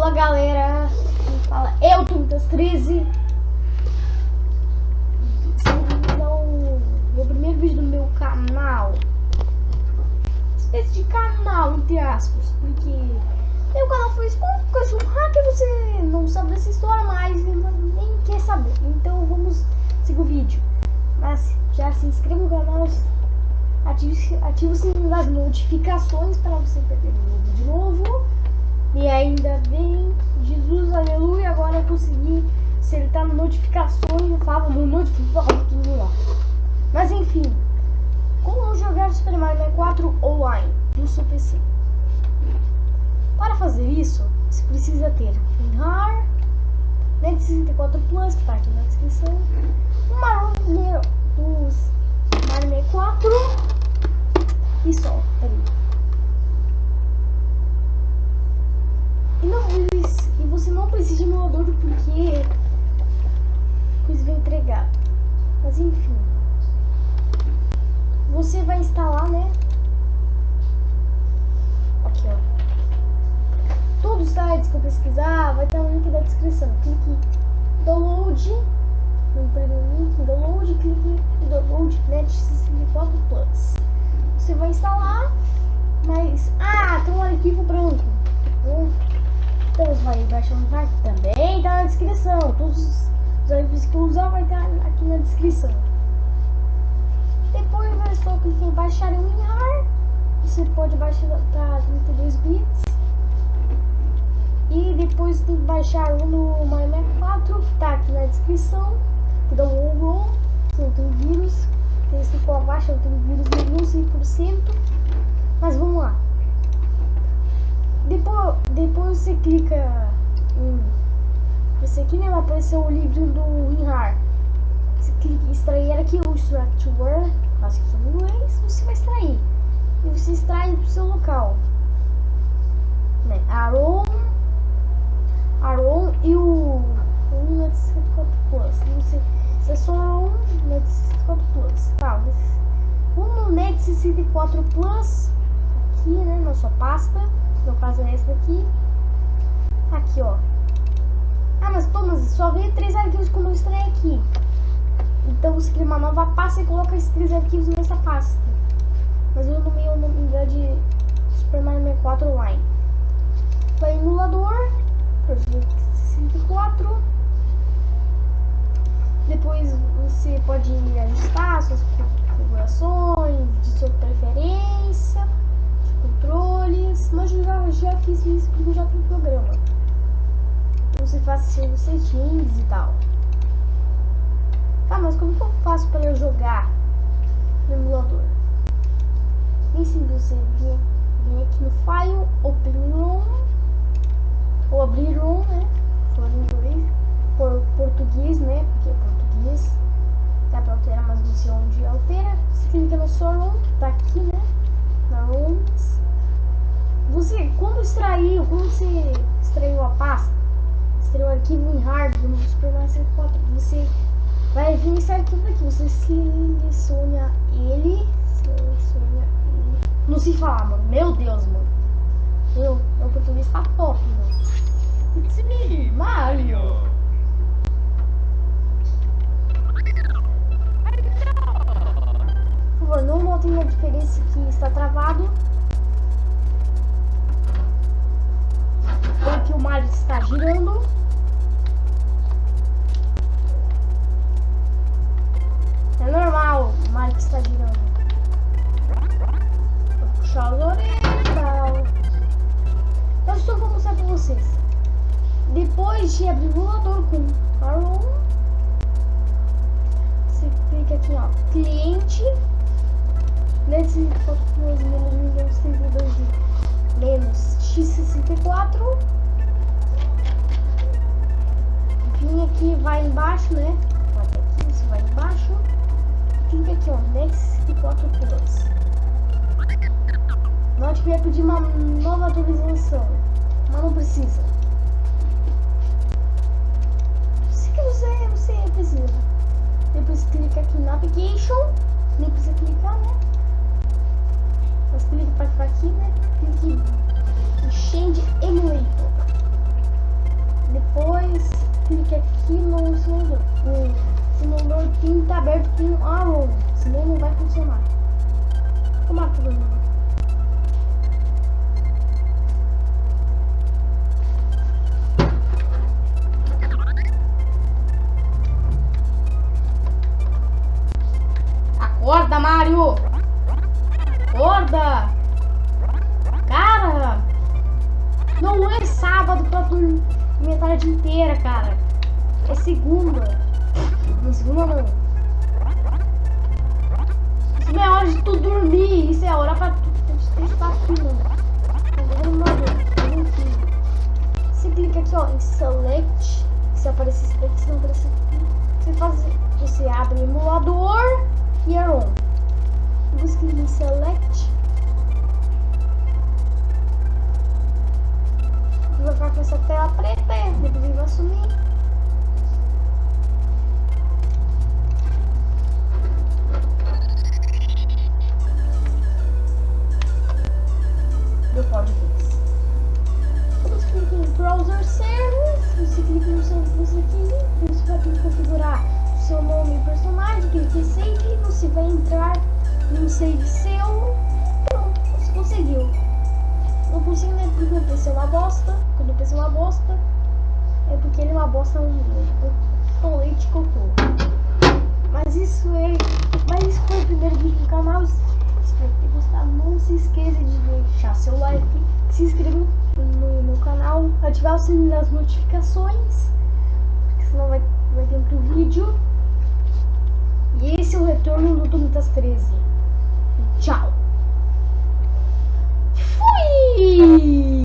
Olá galera, fala eu, Tuntas 13 Não, meu primeiro vídeo do meu canal. Espécie de canal, entre aspas Porque meu canal foi de um hacker Você não sabe dessa história, mas nem quer saber. Então vamos seguir o vídeo. Mas já se inscreva no canal Ative, ative o sininho das notificações para você perder o vídeo de novo e ainda bem, Jesus, aleluia, agora eu consegui acertar notificações, eu falo no notificação, tudo lá. Mas enfim, como jogar Super Mario 4 online no seu PC? Para fazer isso, você precisa ter WinRAR, Net 64 Plus, que está aqui na descrição, um Mario dos Mario 4 e só, peraí. E, não, e você não precisa de emulador porque coisa vai entregar. Mas enfim. Você vai instalar, né? Aqui, ó. Todos os sites que eu pesquisar vai estar no link da descrição. Clique download. No primeiro link, download, clique em download net 64 Plus. Você vai instalar, mas. Ah, tem um arquivo branco. Hum. Então você vai baixar site também tá na descrição. Todos os arquivos que eu usar vai estar aqui na descrição. Depois é só clicar em baixar o WinRAR. Você pode baixar para 32 bits. E depois tem que baixar um no MyMac 4, que está aqui na descrição. Que dá um ROM, se não tem vírus. Tem esse for abaixo, não tem vírus nenhum, 100%. Mas vamos lá. Depois, depois você clica em. Aqui, né? Vai aparecer o livro do WinRAR. Você clica em extrair aqui o Structure, acho que em inglês, você vai extrair. E você extrai do seu local. Né? Aron, Aron e o, o Net 64 Plus. Não sei se é só um Net 64 Plus. Tá, mas um Net 64 Plus aqui, né? Na sua pasta. No caso é esse daqui. Aqui, ó. Ah, mas pô, mas só veio três arquivos como eu extraí aqui. Então você cria uma nova pasta e coloca esses três arquivos nessa pasta. Mas eu nomeei o nome de Super Mario 64 Online. Vai emulador, 64. Depois você pode ajustar suas configurações de sua preferência controles, mas eu já, já fiz isso porque já tem programa. Então você faz seus settings e tal. Tá, mas como que eu faço para eu jogar no emulador? Bem simples, você vem, vem aqui no File, Open ROM, ou abrir ROM, né? For inglês, por português, né? Porque é português. Dá pra alterar, mas não sei onde altera. Você clica no sua ROM, que tá aqui, né? Na ROMs. Você, quando extraiu, quando você extraiu a pasta, extraiu o arquivo em hard no Super Mario 64, você vai vir esse arquivo aqui, você seleciona ele, seleciona ele. Não se falar, mano, meu Deus, mano. Meu, meu português tá top, mano. It's me, Mario. Por favor, não notem a diferença que está travado. Orelhas. Eu só vou mostrar para vocês. Depois de abrir o emulador com Arrow, você clica aqui, ó, cliente. Nesse foto menos menos 32 menos x64 vim aqui, vai embaixo, né? Vai aqui, você vai embaixo. Clica aqui, ó, Next 4 Plus. Não devia pedir uma nova atualização, mas não precisa. Se que você, precisa. Depois clica aqui na application, nem precisa clicar, né? Mas clica para ficar aqui, né? Clique em Change Emulator. Depois clique aqui no simulador. O simulador tem que estar aberto com a ROM, senão não vai funcionar. como é matar todo. Inteira, cara. É segunda. Não, segunda não. Isso não é hora de tu dormir. Isso é hora pra tu estar filmando. Você clica aqui, ó, em Select. Se aparecer Select, se não aparecer. Você faz. Você abre emulador e é on. Você clica em Select. Que seu nome e personagem, clica em Save, você vai entrar no save seu, pronto, você conseguiu. Não consigo nem porque o PC é uma bosta. Quando o PC é uma bosta, é porque ele é uma bosta um com leite e cocô. Mas isso é. Mas isso foi o primeiro vídeo do canal. Espero ter gostado. Não se esqueça de deixar seu like, se inscrever no meu canal, ativar o sininho das notificações. Porque senão vai, vai ter outro vídeo. E esse é o retorno do Domitas 13. Tchau! Fui!